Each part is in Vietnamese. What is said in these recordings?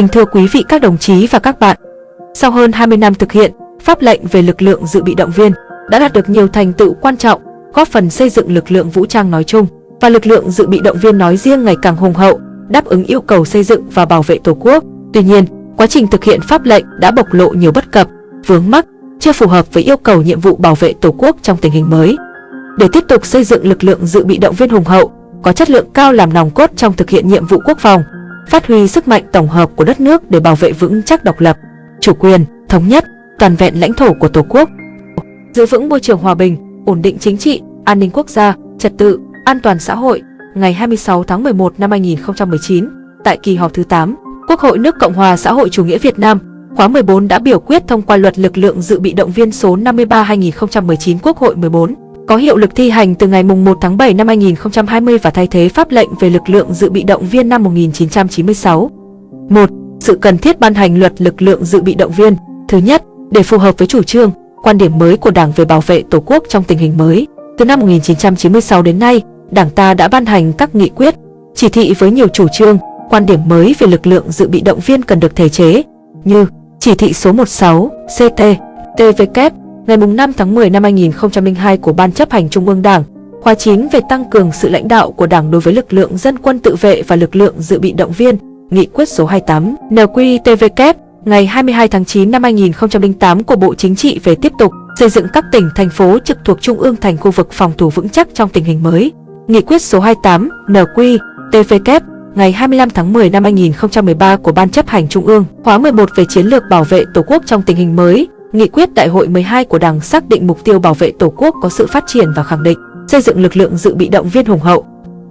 Kính thưa quý vị các đồng chí và các bạn, sau hơn 20 năm thực hiện, pháp lệnh về lực lượng dự bị động viên đã đạt được nhiều thành tựu quan trọng, góp phần xây dựng lực lượng vũ trang nói chung và lực lượng dự bị động viên nói riêng ngày càng hùng hậu, đáp ứng yêu cầu xây dựng và bảo vệ Tổ quốc. Tuy nhiên, quá trình thực hiện pháp lệnh đã bộc lộ nhiều bất cập, vướng mắc, chưa phù hợp với yêu cầu nhiệm vụ bảo vệ Tổ quốc trong tình hình mới. Để tiếp tục xây dựng lực lượng dự bị động viên hùng hậu, có chất lượng cao làm nòng cốt trong thực hiện nhiệm vụ quốc phòng, phát huy sức mạnh tổng hợp của đất nước để bảo vệ vững chắc độc lập, chủ quyền, thống nhất, toàn vẹn lãnh thổ của Tổ quốc. Giữ vững môi trường hòa bình, ổn định chính trị, an ninh quốc gia, trật tự, an toàn xã hội, ngày 26 tháng 11 năm 2019, tại kỳ họp thứ 8, Quốc hội nước Cộng hòa xã hội chủ nghĩa Việt Nam khóa 14 đã biểu quyết thông qua luật lực lượng dự bị động viên số 53/2019 Quốc hội 14 có hiệu lực thi hành từ ngày 1 tháng 7 năm 2020 và thay thế pháp lệnh về lực lượng dự bị động viên năm 1996. 1. Sự cần thiết ban hành luật lực lượng dự bị động viên. Thứ nhất, để phù hợp với chủ trương, quan điểm mới của Đảng về bảo vệ Tổ quốc trong tình hình mới. Từ năm 1996 đến nay, Đảng ta đã ban hành các nghị quyết, chỉ thị với nhiều chủ trương, quan điểm mới về lực lượng dự bị động viên cần được thể chế, như chỉ thị số 16 CT TVK ngày 5 tháng 10 năm 2002 của Ban chấp hành Trung ương Đảng, khóa 9 về tăng cường sự lãnh đạo của Đảng đối với lực lượng dân quân tự vệ và lực lượng dự bị động viên, Nghị quyết số 28 NQTVK ngày 22 tháng 9 năm 2008 của Bộ Chính trị về tiếp tục xây dựng các tỉnh, thành phố trực thuộc Trung ương thành khu vực phòng thủ vững chắc trong tình hình mới. Nghị quyết số 28 NQTVK ngày 25 tháng 10 năm 2013 của Ban chấp hành Trung ương khóa 11 về chiến lược bảo vệ Tổ quốc trong tình hình mới, Nghị quyết Đại hội 12 của Đảng xác định mục tiêu bảo vệ Tổ quốc có sự phát triển và khẳng định xây dựng lực lượng dự bị động viên hùng hậu,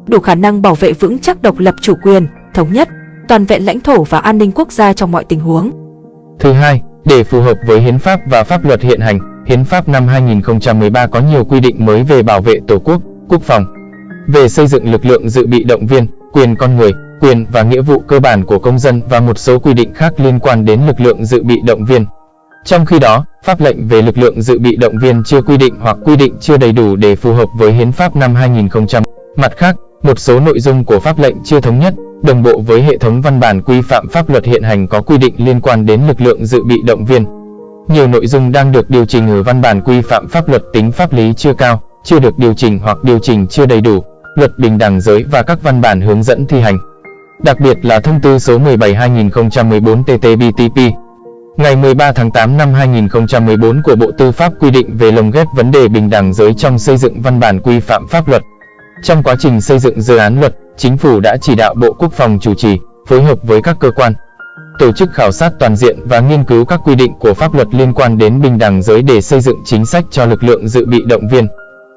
đủ khả năng bảo vệ vững chắc độc lập chủ quyền, thống nhất, toàn vẹn lãnh thổ và an ninh quốc gia trong mọi tình huống. Thứ hai, để phù hợp với hiến pháp và pháp luật hiện hành, hiến pháp năm 2013 có nhiều quy định mới về bảo vệ Tổ quốc, quốc phòng, về xây dựng lực lượng dự bị động viên, quyền con người, quyền và nghĩa vụ cơ bản của công dân và một số quy định khác liên quan đến lực lượng dự bị động viên. Trong khi đó, pháp lệnh về lực lượng dự bị động viên chưa quy định hoặc quy định chưa đầy đủ để phù hợp với hiến pháp năm 2000. Mặt khác, một số nội dung của pháp lệnh chưa thống nhất, đồng bộ với hệ thống văn bản quy phạm pháp luật hiện hành có quy định liên quan đến lực lượng dự bị động viên. Nhiều nội dung đang được điều chỉnh ở văn bản quy phạm pháp luật tính pháp lý chưa cao, chưa được điều chỉnh hoặc điều chỉnh chưa đầy đủ, luật bình đẳng giới và các văn bản hướng dẫn thi hành. Đặc biệt là thông tư số 17-2014 TT-BTP Ngày 13 tháng 8 năm 2014 của Bộ Tư pháp quy định về lồng ghép vấn đề bình đẳng giới trong xây dựng văn bản quy phạm pháp luật. Trong quá trình xây dựng dự án luật, Chính phủ đã chỉ đạo Bộ Quốc phòng chủ trì, phối hợp với các cơ quan, tổ chức khảo sát toàn diện và nghiên cứu các quy định của pháp luật liên quan đến bình đẳng giới để xây dựng chính sách cho lực lượng dự bị động viên.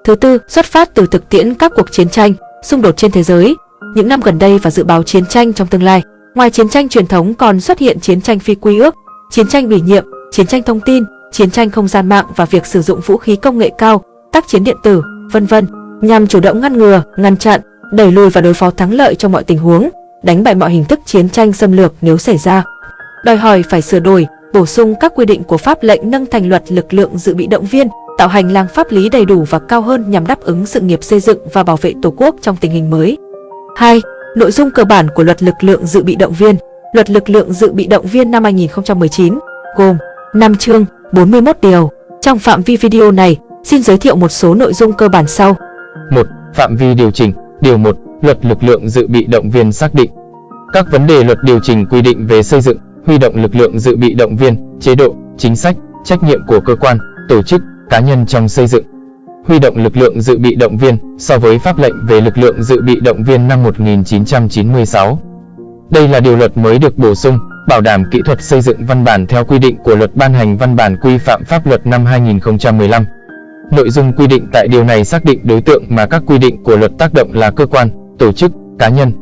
Thứ tư, xuất phát từ thực tiễn các cuộc chiến tranh, xung đột trên thế giới, những năm gần đây và dự báo chiến tranh trong tương lai. Ngoài chiến tranh truyền thống còn xuất hiện chiến tranh phi quy ước, chiến tranh ủy nhiệm, chiến tranh thông tin, chiến tranh không gian mạng và việc sử dụng vũ khí công nghệ cao, tác chiến điện tử, vân vân, nhằm chủ động ngăn ngừa, ngăn chặn, đẩy lùi và đối phó thắng lợi trong mọi tình huống, đánh bại mọi hình thức chiến tranh xâm lược nếu xảy ra. Đòi hỏi phải sửa đổi, bổ sung các quy định của pháp lệnh nâng thành luật lực lượng dự bị động viên, tạo hành lang pháp lý đầy đủ và cao hơn nhằm đáp ứng sự nghiệp xây dựng và bảo vệ Tổ quốc trong tình hình mới. 2. Nội dung cơ bản của luật lực lượng dự bị động viên Luật lực lượng dự bị động viên năm 2019, gồm 5 chương, 41 điều. Trong phạm vi video này, xin giới thiệu một số nội dung cơ bản sau. 1. Phạm vi điều chỉnh. Điều 1. Luật lực lượng dự bị động viên xác định các vấn đề luật điều chỉnh quy định về xây dựng, huy động lực lượng dự bị động viên, chế độ, chính sách, trách nhiệm của cơ quan, tổ chức, cá nhân trong xây dựng. Huy động lực lượng dự bị động viên so với pháp lệnh về lực lượng dự bị động viên năm 1996. Đây là điều luật mới được bổ sung, bảo đảm kỹ thuật xây dựng văn bản theo quy định của luật ban hành văn bản quy phạm pháp luật năm 2015. Nội dung quy định tại điều này xác định đối tượng mà các quy định của luật tác động là cơ quan, tổ chức, cá nhân.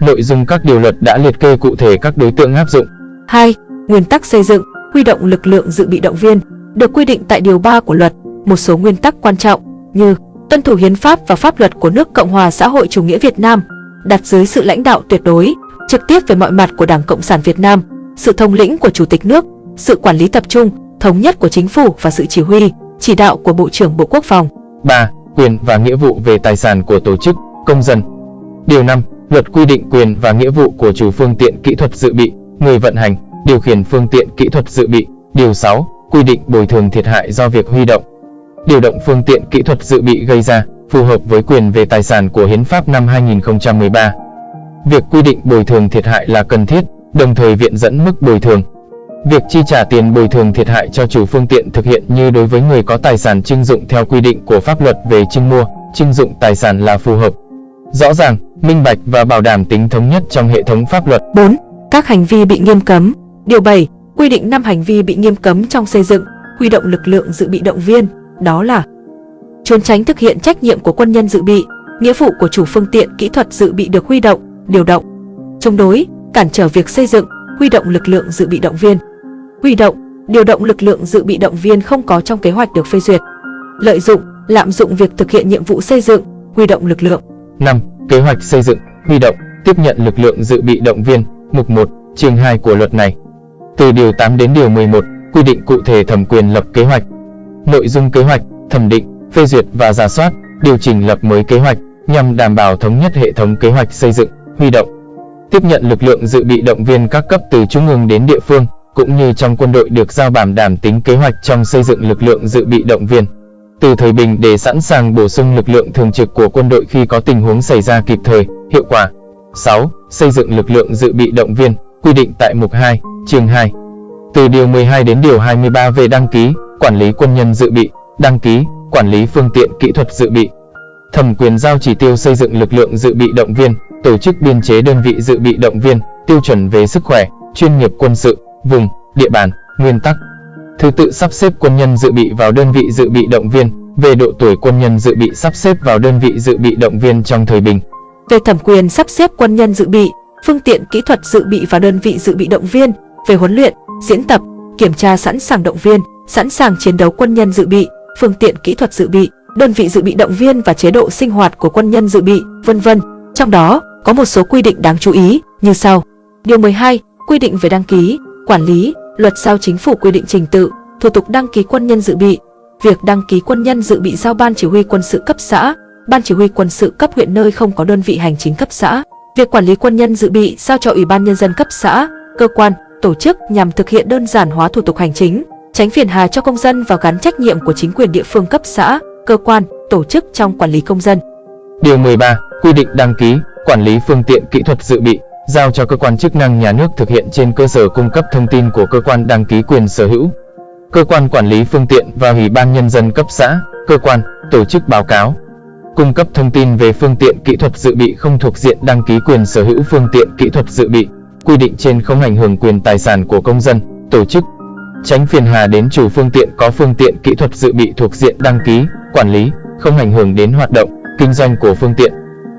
Nội dung các điều luật đã liệt kê cụ thể các đối tượng áp dụng. 2. Nguyên tắc xây dựng, huy động lực lượng dự bị động viên, được quy định tại điều 3 của luật, một số nguyên tắc quan trọng như tuân thủ hiến pháp và pháp luật của nước Cộng hòa xã hội chủ nghĩa Việt Nam, đặt dưới sự lãnh đạo tuyệt đối, trực tiếp về mọi mặt của Đảng Cộng sản Việt Nam, sự thông lĩnh của Chủ tịch nước, sự quản lý tập trung, thống nhất của chính phủ và sự chỉ huy, chỉ đạo của Bộ trưởng Bộ Quốc phòng. 3. Quyền và nghĩa vụ về tài sản của tổ chức, công dân. Điều 5. Luật quy định quyền và nghĩa vụ của chủ phương tiện kỹ thuật dự bị, người vận hành, điều khiển phương tiện kỹ thuật dự bị. Điều 6. Quy định bồi thường thiệt hại do việc huy động, điều động phương tiện kỹ thuật dự bị gây ra, phù hợp với quyền về tài sản của Hiến pháp năm 2013. Việc quy định bồi thường thiệt hại là cần thiết, đồng thời viện dẫn mức bồi thường. Việc chi trả tiền bồi thường thiệt hại cho chủ phương tiện thực hiện như đối với người có tài sản trưng dụng theo quy định của pháp luật về trưng mua, trưng dụng tài sản là phù hợp. Rõ ràng, minh bạch và bảo đảm tính thống nhất trong hệ thống pháp luật. 4. Các hành vi bị nghiêm cấm. Điều 7. Quy định 5 hành vi bị nghiêm cấm trong xây dựng, huy động lực lượng dự bị động viên, đó là trốn tránh thực hiện trách nhiệm của quân nhân dự bị, nghĩa vụ của chủ phương tiện kỹ thuật dự bị được huy động, điều động, chống đối, cản trở việc xây dựng, huy động lực lượng dự bị động viên. Huy động, điều động lực lượng dự bị động viên không có trong kế hoạch được phê duyệt. Lợi dụng, lạm dụng việc thực hiện nhiệm vụ xây dựng, huy động lực lượng. 5. Kế hoạch xây dựng, huy động, tiếp nhận lực lượng dự bị động viên, mục 1, chương 2 của luật này. Từ điều 8 đến điều 11, quy định cụ thể thẩm quyền lập kế hoạch. Nội dung kế hoạch, thẩm định, phê duyệt và giả soát, điều chỉnh lập mới kế hoạch nhằm đảm bảo thống nhất hệ thống kế hoạch xây dựng, huy động, tiếp nhận lực lượng dự bị động viên các cấp từ trung ương đến địa phương, cũng như trong quân đội được giao bảo đảm tính kế hoạch trong xây dựng lực lượng dự bị động viên. Từ thời bình để sẵn sàng bổ sung lực lượng thường trực của quân đội khi có tình huống xảy ra kịp thời, hiệu quả. 6. Xây dựng lực lượng dự bị động viên, quy định tại mục 2, chương 2. Từ điều 12 đến điều 23 về đăng ký, quản lý quân nhân dự bị, đăng ký, quản lý phương tiện kỹ thuật dự bị. Thẩm quyền giao chỉ tiêu xây dựng lực lượng dự bị động viên, tổ chức biên chế đơn vị dự bị động viên, tiêu chuẩn về sức khỏe, chuyên nghiệp quân sự, vùng, địa bàn, nguyên tắc. Thứ tự sắp xếp quân nhân dự bị vào đơn vị dự bị động viên, về độ tuổi quân nhân dự bị sắp xếp vào đơn vị dự bị động viên trong thời bình. Về thẩm quyền sắp xếp quân nhân dự bị, phương tiện kỹ thuật dự bị vào đơn vị dự bị động viên, về huấn luyện, diễn tập, kiểm tra sẵn sàng động viên, sẵn sàng chiến đấu quân nhân dự bị, phương tiện kỹ thuật dự bị, đơn vị dự bị động viên và chế độ sinh hoạt của quân nhân dự bị, vân vân. Trong đó, có một số quy định đáng chú ý như sau. Điều 12, quy định về đăng ký, quản lý, luật giao chính phủ quy định trình tự, thủ tục đăng ký quân nhân dự bị. Việc đăng ký quân nhân dự bị giao ban chỉ huy quân sự cấp xã, ban chỉ huy quân sự cấp huyện nơi không có đơn vị hành chính cấp xã. Việc quản lý quân nhân dự bị giao cho Ủy ban nhân dân cấp xã, cơ quan, tổ chức nhằm thực hiện đơn giản hóa thủ tục hành chính, tránh phiền hà cho công dân và gắn trách nhiệm của chính quyền địa phương cấp xã, cơ quan, tổ chức trong quản lý công dân. Điều 13, quy định đăng ký, quản lý phương tiện kỹ thuật dự bị, giao cho cơ quan chức năng nhà nước thực hiện trên cơ sở cung cấp thông tin của cơ quan đăng ký quyền sở hữu. Cơ quan quản lý phương tiện và Ủy ban nhân dân cấp xã, cơ quan, tổ chức báo cáo. Cung cấp thông tin về phương tiện kỹ thuật dự bị không thuộc diện đăng ký quyền sở hữu phương tiện kỹ thuật dự bị. Quy định trên không ảnh hưởng quyền tài sản của công dân, tổ chức, tránh phiền hà đến chủ phương tiện có phương tiện kỹ thuật dự bị thuộc diện đăng ký, quản lý, không ảnh hưởng đến hoạt động, kinh doanh của phương tiện.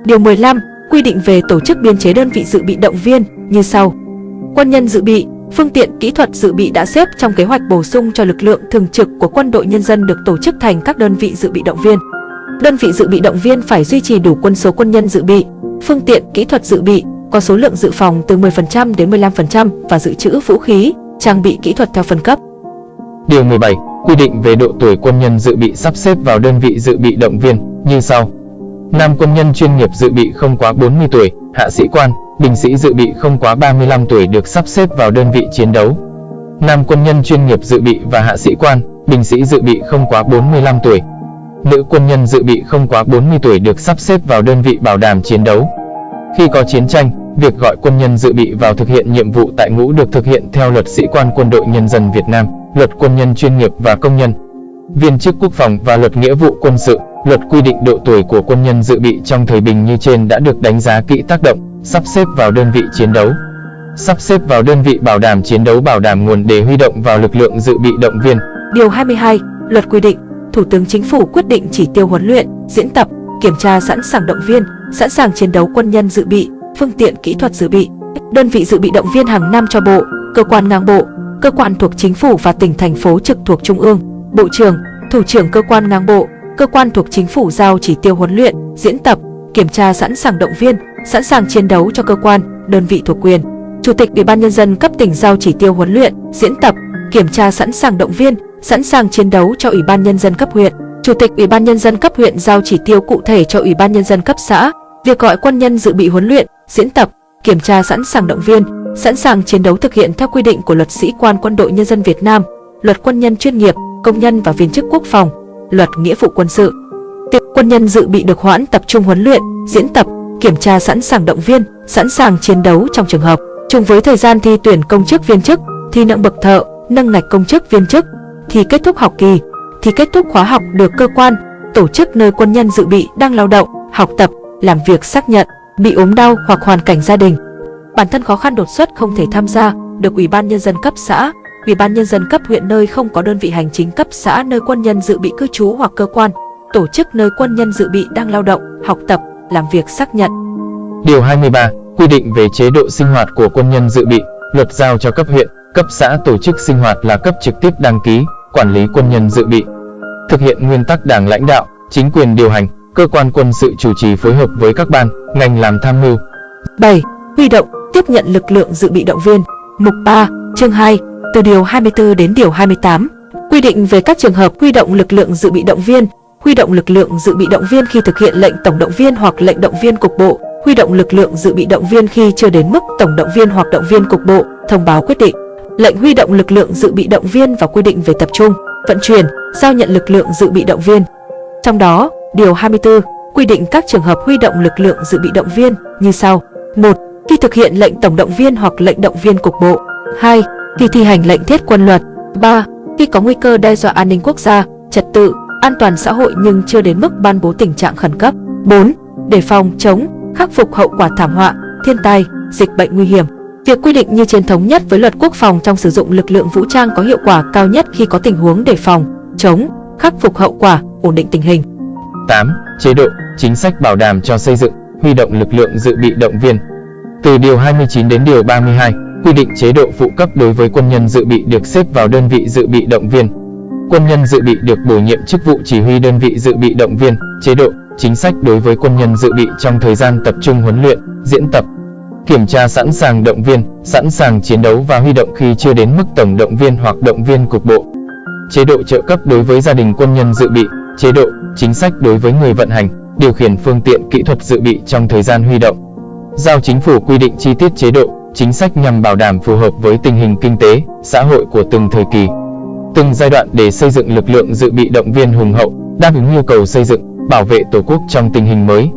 Điều 15, quy định về tổ chức biên chế đơn vị dự bị động viên như sau. Quân nhân dự bị, phương tiện kỹ thuật dự bị đã xếp trong kế hoạch bổ sung cho lực lượng thường trực của quân đội nhân dân được tổ chức thành các đơn vị dự bị động viên. Đơn vị dự bị động viên phải duy trì đủ quân số quân nhân dự bị, phương tiện kỹ thuật dự bị, có số lượng dự phòng từ 10% đến 15% và dự trữ vũ khí, trang bị kỹ thuật theo phân cấp. Điều 17, quy định về độ tuổi quân nhân dự bị sắp xếp vào đơn vị dự bị động viên như sau. Nam quân nhân chuyên nghiệp dự bị không quá 40 tuổi, hạ sĩ quan, binh sĩ dự bị không quá 35 tuổi được sắp xếp vào đơn vị chiến đấu. Nam quân nhân chuyên nghiệp dự bị và hạ sĩ quan, binh sĩ dự bị không quá 45 tuổi. Nữ quân nhân dự bị không quá 40 tuổi được sắp xếp vào đơn vị bảo đảm chiến đấu. Khi có chiến tranh, việc gọi quân nhân dự bị vào thực hiện nhiệm vụ tại ngũ được thực hiện theo luật sĩ quan quân đội nhân dân Việt Nam, luật quân nhân chuyên nghiệp và công nhân, viên chức quốc phòng và luật nghĩa vụ quân sự. Luật quy định độ tuổi của quân nhân dự bị trong thời bình như trên đã được đánh giá kỹ tác động, sắp xếp vào đơn vị chiến đấu. Sắp xếp vào đơn vị bảo đảm chiến đấu bảo đảm nguồn để huy động vào lực lượng dự bị động viên. Điều 22, luật quy định, Thủ tướng Chính phủ quyết định chỉ tiêu huấn luyện, diễn tập, kiểm tra sẵn sàng động viên, sẵn sàng chiến đấu quân nhân dự bị, phương tiện kỹ thuật dự bị. Đơn vị dự bị động viên hàng năm cho bộ, cơ quan ngang bộ, cơ quan thuộc chính phủ và tỉnh thành phố trực thuộc trung ương, bộ trưởng, thủ trưởng cơ quan ngang bộ, cơ quan thuộc chính phủ giao chỉ tiêu huấn luyện, diễn tập, kiểm tra sẵn sàng động viên, sẵn sàng chiến đấu cho cơ quan, đơn vị thuộc quyền. Chủ tịch Ủy ban nhân dân cấp tỉnh giao chỉ tiêu huấn luyện, diễn tập, kiểm tra sẵn sàng động viên, sẵn sàng chiến đấu cho Ủy ban nhân dân cấp huyện. Chủ tịch Ủy ban nhân dân cấp huyện giao chỉ tiêu cụ thể cho Ủy ban nhân dân cấp xã. Việc gọi quân nhân dự bị huấn luyện, diễn tập, kiểm tra sẵn sàng động viên, sẵn sàng chiến đấu thực hiện theo quy định của Luật Sĩ quan Quân đội Nhân dân Việt Nam, Luật Quân nhân chuyên nghiệp, công nhân và viên chức quốc phòng, Luật Nghĩa vụ quân sự. Việc quân nhân dự bị được hoãn tập trung huấn luyện, diễn tập, kiểm tra sẵn sàng động viên, sẵn sàng chiến đấu trong trường hợp Chung với thời gian thi tuyển công chức viên chức, thi nâng bậc thợ, nâng ngạch công chức viên chức, thì kết thúc học kỳ, thì kết thúc khóa học được cơ quan, tổ chức nơi quân nhân dự bị đang lao động, học tập, làm việc xác nhận, bị ốm đau hoặc hoàn cảnh gia đình. Bản thân khó khăn đột xuất không thể tham gia, được Ủy ban Nhân dân cấp xã, Ủy ban Nhân dân cấp huyện nơi không có đơn vị hành chính cấp xã nơi quân nhân dự bị cư trú hoặc cơ quan, tổ chức nơi quân nhân dự bị đang lao động, học tập, làm việc xác nhận. Điều 23. Quy định về chế độ sinh hoạt của quân nhân dự bị, luật giao cho cấp huyện, cấp xã tổ chức sinh hoạt là cấp trực tiếp đăng ký, quản lý quân nhân dự bị. Thực hiện nguyên tắc đảng lãnh đạo, chính quyền điều hành, cơ quan quân sự chủ trì phối hợp với các ban, ngành làm tham mưu. 7. Huy động, tiếp nhận lực lượng dự bị động viên. Mục 3, chương 2, từ điều 24 đến điều 28. Quy định về các trường hợp huy động lực lượng dự bị động viên, huy động lực lượng dự bị động viên khi thực hiện lệnh tổng động viên hoặc lệnh động viên cục bộ, huy động lực lượng dự bị động viên khi chưa đến mức tổng động viên hoặc động viên cục bộ, thông báo quyết định. Lệnh huy động lực lượng dự bị động viên và quy định về tập trung, vận chuyển, giao nhận lực lượng dự bị động viên. Trong đó, điều 24 quy định các trường hợp huy động lực lượng dự bị động viên như sau: 1. Khi thực hiện lệnh tổng động viên hoặc lệnh động viên cục bộ. 2. Khi thi hành lệnh thiết quân luật. 3. Khi có nguy cơ đe dọa an ninh quốc gia, trật tự, an toàn xã hội nhưng chưa đến mức ban bố tình trạng khẩn cấp. 4. Để phòng chống, khắc phục hậu quả thảm họa, thiên tai, dịch bệnh nguy hiểm. Việc quy định như trên thống nhất với luật quốc phòng trong sử dụng lực lượng vũ trang có hiệu quả cao nhất khi có tình huống đề phòng, chống, khắc phục hậu quả, ổn định tình hình. 8. Chế độ, chính sách bảo đảm cho xây dựng, huy động lực lượng dự bị động viên. Từ điều 29 đến điều 32, quy định chế độ phụ cấp đối với quân nhân dự bị được xếp vào đơn vị dự bị động viên. Quân nhân dự bị được bổ nhiệm chức vụ chỉ huy đơn vị dự bị động viên, chế độ, chính sách đối với quân nhân dự bị trong thời gian tập trung huấn luyện, diễn tập, kiểm tra sẵn sàng động viên, sẵn sàng chiến đấu và huy động khi chưa đến mức tổng động viên hoặc động viên cục bộ. Chế độ trợ cấp đối với gia đình quân nhân dự bị, chế độ, chính sách đối với người vận hành, điều khiển phương tiện kỹ thuật dự bị trong thời gian huy động. Giao chính phủ quy định chi tiết chế độ, chính sách nhằm bảo đảm phù hợp với tình hình kinh tế, xã hội của từng thời kỳ, từng giai đoạn để xây dựng lực lượng dự bị động viên hùng hậu, đáp ứng nhu cầu xây dựng, bảo vệ Tổ quốc trong tình hình mới.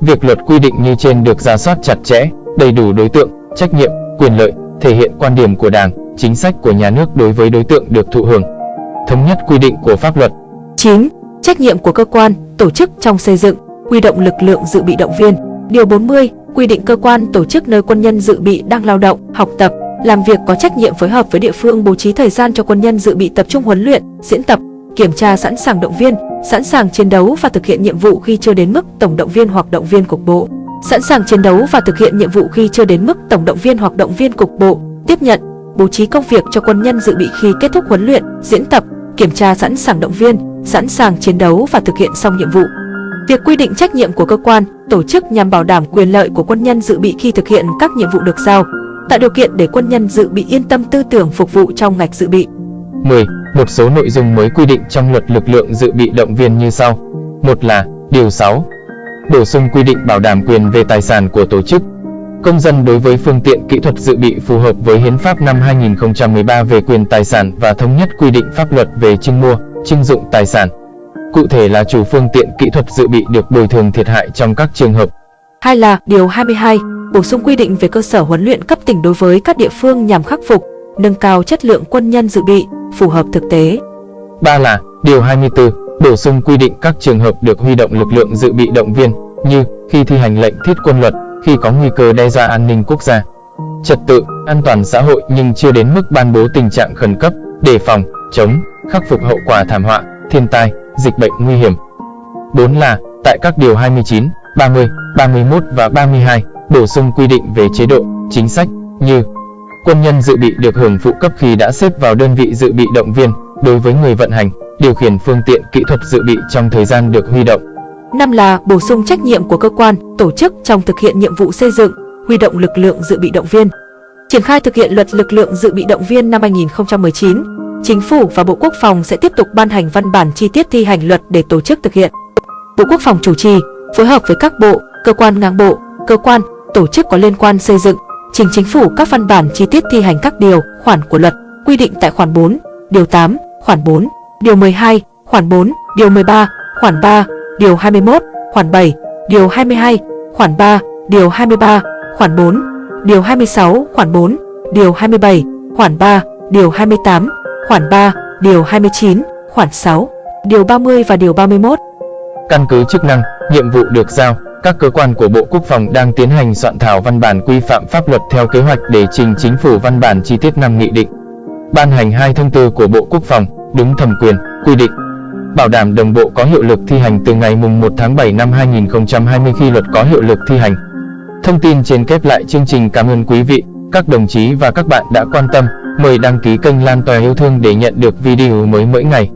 Việc luật quy định như trên được ra soát chặt chẽ, đầy đủ đối tượng, trách nhiệm, quyền lợi, thể hiện quan điểm của Đảng, chính sách của nhà nước đối với đối tượng được thụ hưởng. Thống nhất quy định của pháp luật. 9. Trách nhiệm của cơ quan, tổ chức trong xây dựng, huy động lực lượng dự bị động viên. Điều 40 quy định cơ quan tổ chức nơi quân nhân dự bị đang lao động, học tập, làm việc có trách nhiệm phối hợp với địa phương bố trí thời gian cho quân nhân dự bị tập trung huấn luyện, diễn tập, kiểm tra sẵn sàng động viên, sẵn sàng chiến đấu và thực hiện nhiệm vụ khi chưa đến mức tổng động viên hoặc động viên cục bộ. Sẵn sàng chiến đấu và thực hiện nhiệm vụ khi chưa đến mức tổng động viên hoặc động viên cục bộ, tiếp nhận, bố trí công việc cho quân nhân dự bị khi kết thúc huấn luyện, diễn tập, kiểm tra sẵn sàng động viên, sẵn sàng chiến đấu và thực hiện xong nhiệm vụ. Việc quy định trách nhiệm của cơ quan, tổ chức nhằm bảo đảm quyền lợi của quân nhân dự bị khi thực hiện các nhiệm vụ được giao, tạo điều kiện để quân nhân dự bị yên tâm tư tưởng phục vụ trong ngạch dự bị. 10. Một số nội dung mới quy định trong luật lực lượng dự bị động viên như sau. Một là Điều 6. Bổ sung quy định bảo đảm quyền về tài sản của tổ chức. Công dân đối với phương tiện kỹ thuật dự bị phù hợp với Hiến pháp năm 2013 về quyền tài sản và thống nhất quy định pháp luật về trưng mua, trưng dụng tài sản. Cụ thể là chủ phương tiện kỹ thuật dự bị được bồi thường thiệt hại trong các trường hợp. Hai là Điều 22, bổ sung quy định về cơ sở huấn luyện cấp tỉnh đối với các địa phương nhằm khắc phục, nâng cao chất lượng quân nhân dự bị, phù hợp thực tế. Ba là Điều 24, bổ sung quy định các trường hợp được huy động lực lượng dự bị động viên như khi thi hành lệnh thiết quân luật, khi có nguy cơ đe dọa an ninh quốc gia, trật tự, an toàn xã hội nhưng chưa đến mức ban bố tình trạng khẩn cấp, đề phòng, chống, khắc phục hậu quả thảm họa, thiên tai, dịch bệnh nguy hiểm. 4 là, tại các điều 29, 30, 31 và 32, bổ sung quy định về chế độ, chính sách, như Quân nhân dự bị được hưởng phụ cấp khi đã xếp vào đơn vị dự bị động viên, đối với người vận hành, điều khiển phương tiện kỹ thuật dự bị trong thời gian được huy động. Năm là bổ sung trách nhiệm của cơ quan, tổ chức trong thực hiện nhiệm vụ xây dựng, huy động lực lượng dự bị động viên. Triển khai thực hiện luật lực lượng dự bị động viên năm 2019, Chính phủ và Bộ Quốc phòng sẽ tiếp tục ban hành văn bản chi tiết thi hành luật để tổ chức thực hiện. Bộ Quốc phòng chủ trì, phối hợp với các bộ, cơ quan ngang bộ, cơ quan, tổ chức có liên quan xây dựng, trình chính phủ các văn bản chi tiết thi hành các điều, khoản của luật, quy định tại khoản 4, điều 8, khoản 4, điều 12, khoản 4, điều 13, khoản 3, điều 21, khoản 7, điều 22, khoản 3, điều 23, khoản 4, điều 26, khoản 4, điều 27, khoản 3, điều 28, khoản 3, điều 29, khoản 6, điều 30 và điều 31. Căn cứ chức năng, nhiệm vụ được giao, các cơ quan của Bộ Quốc phòng đang tiến hành soạn thảo văn bản quy phạm pháp luật theo kế hoạch để trình chính phủ văn bản chi tiết năm nghị định. Ban hành hai thông tư của Bộ Quốc phòng, đúng thẩm quyền, quy định. Bảo đảm đồng bộ có hiệu lực thi hành từ ngày mùng 1 tháng 7 năm 2020 khi luật có hiệu lực thi hành. Thông tin trên kép lại chương trình cảm ơn quý vị, các đồng chí và các bạn đã quan tâm. Mời đăng ký kênh Lan Tòa Yêu Thương để nhận được video mới mỗi ngày.